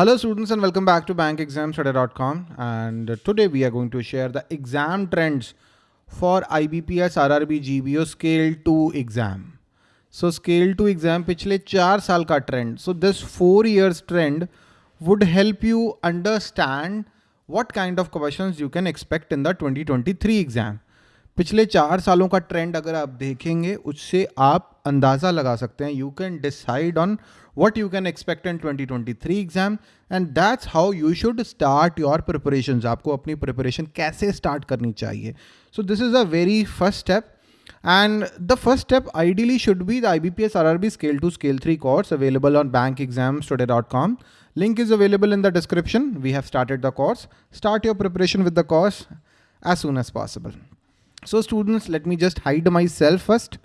Hello students and welcome back to bankexamstudy.com and today we are going to share the exam trends for IBPS RRB GBO scale 2 exam. So scale 2 exam पिछले चार साल का trend. So this four years trend would help you understand what kind of questions you can expect in the 2023 exam. पिछले चार सालों का trend अगर आप देखेंगे उससे आप अंदाज़ा लगा सकते हैं। You can decide on what you can expect in twenty twenty three exam and that's how you should start your preparation आपको अपनी प्रिपरेशन कैसे स्टार्ट करनी चाहिए। So this is a very first step and the first step ideally should be the I B P S R R B scale two scale three course available on bank exam today dot com link is available in the description we have started the course start your preparation with the course as soon as possible so students let me just hide myself first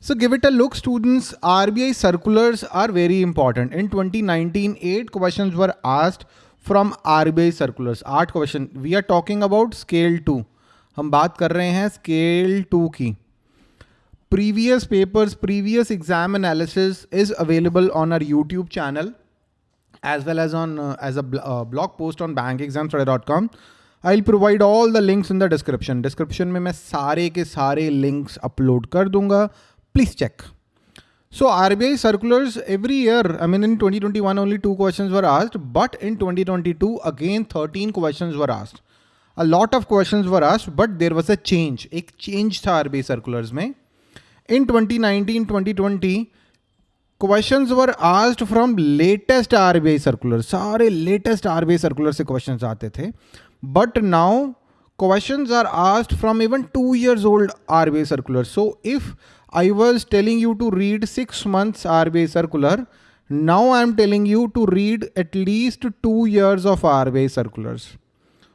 So give it a look students, RBI circulars are very important. In 2019, eight questions were asked from RBI circulars. आठ question. We are talking about scale two. हम बात कर रहे हैं scale two की. Previous papers, previous exam analysis is available on our YouTube channel as well as on uh, as a bl uh, blog post on bankexamstudy.com. I'll provide all the links in the description. Description में मैं सारे के सारे links upload कर दूँगा. Please check. So RBI circulars every year, I mean in 2021 only two questions were asked, but in 2022 again 13 questions were asked. A lot of questions were asked, but there was a change. एक change था RBI circulars में. In 2019-2020 questions were asked from latest RBI circulars. सारे latest RBI circulars से questions आते थे. But now questions are asked from even two years old RBI circulars. So if I was telling you to read six months RBI circular. Now I'm telling you to read at least two years of RBI circulars.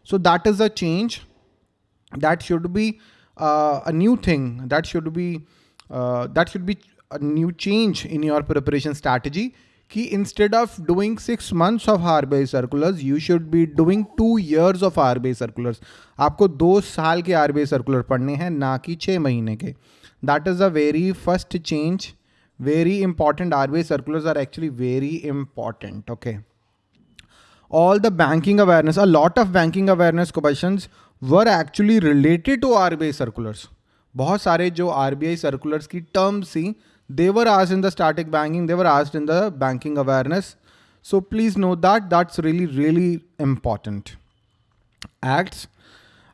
So that is a change. That should be uh, a new thing. That should be uh, that should be a new change in your preparation strategy. कि instead of doing six months of RBI circulars you should be doing two years of RBI circulars आपको दो साल के RBI circular पढ़ने हैं, ना कि छः महीने के। That is a very first change very important RBI circulars are actually very important okay all the banking awareness a lot of banking awareness question were actually related to RBI circulars बहुत सारे जो RBI circulars की terms थी they were asked in the static banking they were asked in the banking awareness so please know that that's really really important acts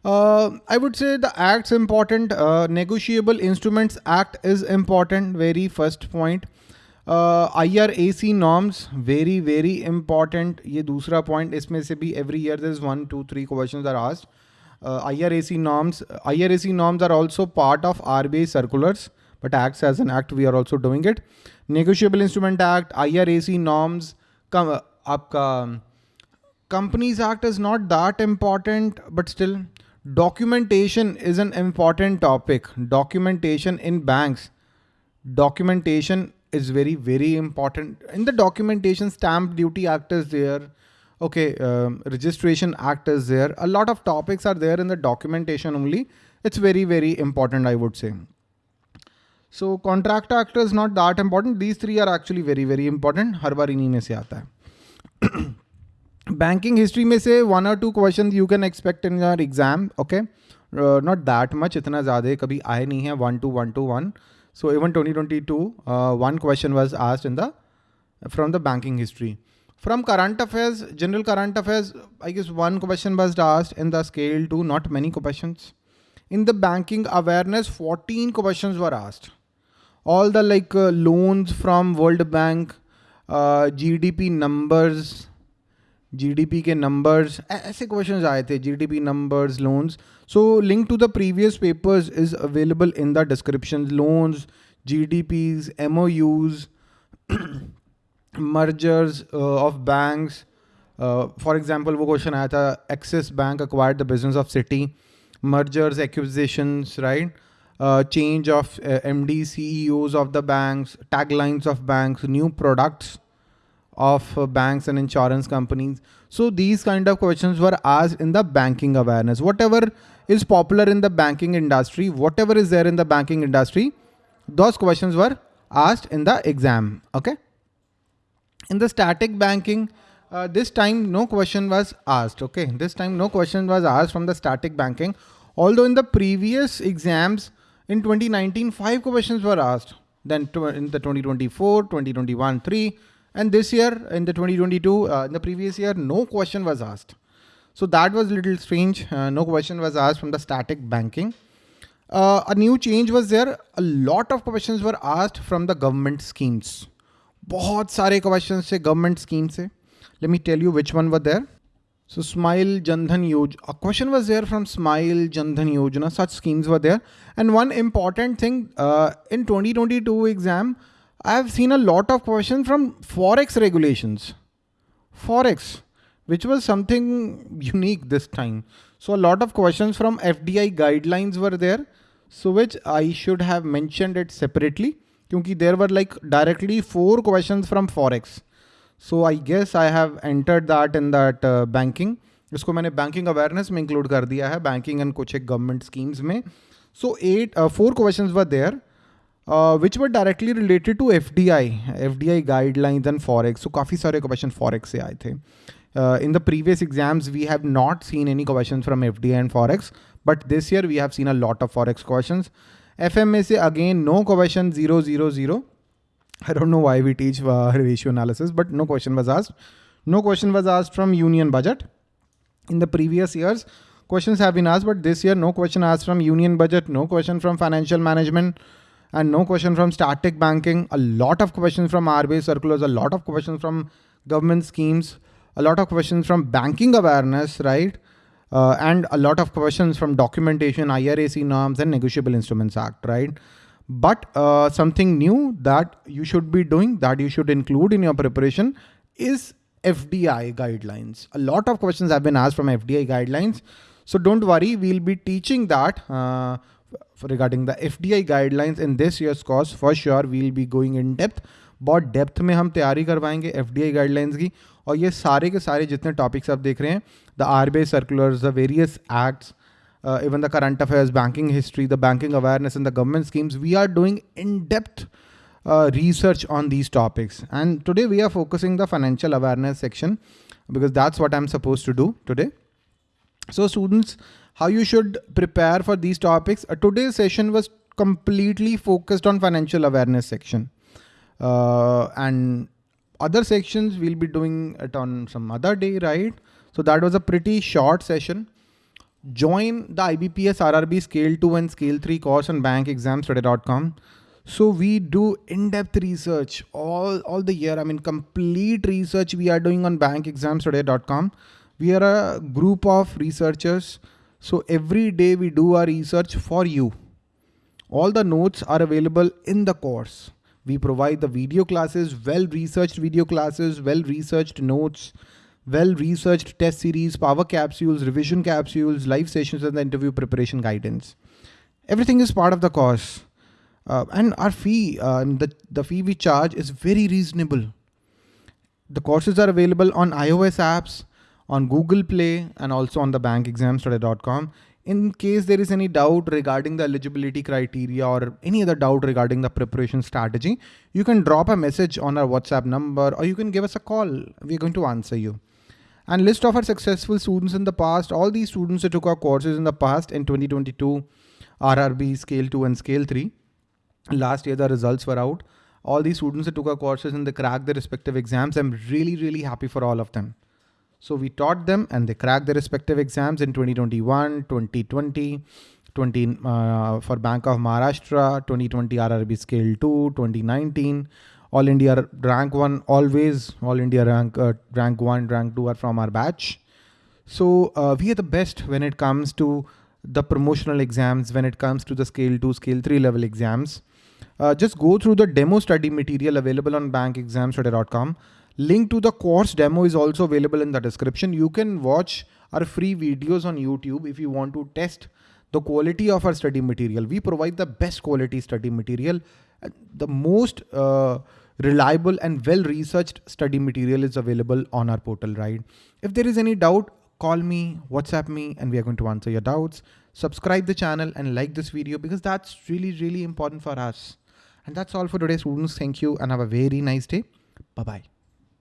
uh, I would say the act's important. Uh, Negotiable Instruments Act is important. Very first point. Uh, IRAC norms very very important. ये दूसरा point इसमें से भी every year there is one two three questions are asked. Uh, IRAC norms. IRAC norms are also part of RBI circulars, but acts as an act we are also doing it. Negotiable instrument act irac norms come uh, aapka um, companies act is not that important but still documentation is an important topic. Documentation in banks. Documentation is very very important. In the documentation stamp duty act is there. Okay um, registration act is there. A lot of topics are there in the documentation only. It's very very important i would say. So contract actor is not that important these three are actually very very important हर बार इन्हीं में से आता है। Banking history में से one और two question you can expect in your exam okay not that much इतना ज़्यादा कभी आए नहीं है। One two one two one so even twenty twenty two one question was asked in the from the banking history from current affairs general current affairs I guess one question was asked in the scale two not many question in the banking awareness fourteen question were asked. all the like uh, loans from World Bank, uh, GDP numbers, GDP के numbers ऐसे questions आए थे GDP numbers loans. So link to the previous papers is available in the description. Loans, GDPs, MOUs, mergers uh, of banks. Uh, for example, वो question आया था Axis Bank acquired the business of Citi. Mergers, acquisitions right uh, change of uh, md ceos of the banks taglines of banks new products of uh, banks and insurance companies. So these kind of questions were asked in the banking awareness. Whatever is popular in the banking industry, whatever is there in the banking industry, those questions were asked in the exam. Okay. In the static banking, uh, this time no question was asked. Okay, this time no question was asked from the static banking. Although in the previous exams in 2019, five questions were asked. Then in the 2024, 2021, three, and this year in the 2022, uh, in the previous year, no question was asked. So that was a little strange. Uh, no question was asked from the static banking. Uh, a new change was there. A lot of questions were asked from the government schemes. बहुत सारे questions से government schemes से. Let me tell you which one were there. So Smile Jandhan Yojana, a question was there from Smile Jandhan Yojana, such schemes were there. And one important thing uh, in 2022 exam, I have seen a lot of questions from Forex regulations. Forex, which was something unique this time. So a lot of questions from FDI guidelines were there. So which I should have mentioned it separately. Because there were like directly four questions from Forex. So I guess I have entered that in that banking इसको मैंने banking awareness में include कर दिया है banking and कुछ एक government schemes में। So eight four question were there which were directly related to F D I F D I guidelines and forex so काफ़ी सारे क्वेश्चन फॉरेक्स से आए थे। In the previous exams we have not seen any question from F D I and forex but this year we have seen a lot of forex question F M A से again no question zero zero zero I don't know why we teach uh, ratio analysis, but no question was asked. No question was asked from union budget. In the previous years, questions have been asked, but this year, no question asked from union budget, no question from financial management, and no question from static banking. A lot of questions from RBI circulars, a lot of questions from government schemes, a lot of questions from banking awareness, right? Uh, and a lot of questions from documentation, IRAC norms, and Negotiable Instruments Act, right? But uh, something new that you should be doing, that you should include in your preparation is FDI guidelines. A lot of questions have been asked from FDI guidelines. So don't worry, we'll be teaching that uh, regarding the FDI guidelines in this year's course. For sure, we'll be going in depth. बहुत depth में हम तैयारी करवाएंगे F D I guidelines की और ये सारे के सारे जितने टॉपिक्स आप देख रहे हैं the R B I circulars the various acts uh, even the current affairs, banking history, the banking awareness and the government schemes, we are doing in-depth uh, research on these topics. And today we are focusing the financial awareness section because that's what I'm supposed to do today. So students, how you should prepare for these topics. Uh, today's session was completely focused on financial awareness section. Uh, and other sections we'll be doing it on some other day, right? So that was a pretty short session. Join the IBPS RRB Scale 2 and Scale 3 course on bankexamstudy.com. So we do in-depth research all, all the year. I mean, complete research we are doing on bankexamstudy.com. We are a group of researchers. So every day we do our research for you. All the notes are available in the course. We provide the video classes, well-researched video classes, well-researched notes, well-researched test series, power capsules, revision capsules, live sessions, and the interview preparation guidance. Everything is part of the course. Uh, and our fee, uh, the, the fee we charge is very reasonable. The courses are available on iOS apps, on Google Play, and also on the bankexamstudy.com. In case there is any doubt regarding the eligibility criteria or any other doubt regarding the preparation strategy, you can drop a message on our WhatsApp number or you can give us a call. We're going to answer you and list of our successful students in the past. All these students who took our courses in the past in 2022, RRB scale 2 and scale 3. Last year the results were out. All these students who took our courses and they cracked their respective exams. I'm really, really happy for all of them. So we taught them and they cracked their respective exams in 2021, 2020, 20 uh, for Bank of Maharashtra, 2020 RRB scale 2, 2019, all India rank one always all India rank uh, rank one rank two are from our batch. So uh, we are the best when it comes to the promotional exams, when it comes to the scale two, scale three level exams. Uh, just go through the demo study material available on bankexamstudy.com. Link to the course demo is also available in the description. You can watch our free videos on YouTube if you want to test the quality of our study material. We provide the best quality study material. The most uh, reliable and well-researched study material is available on our portal, right? If there is any doubt, call me, WhatsApp me, and we are going to answer your doubts. Subscribe the channel and like this video because that's really, really important for us. And that's all for today, students. Thank you and have a very nice day. Bye-bye.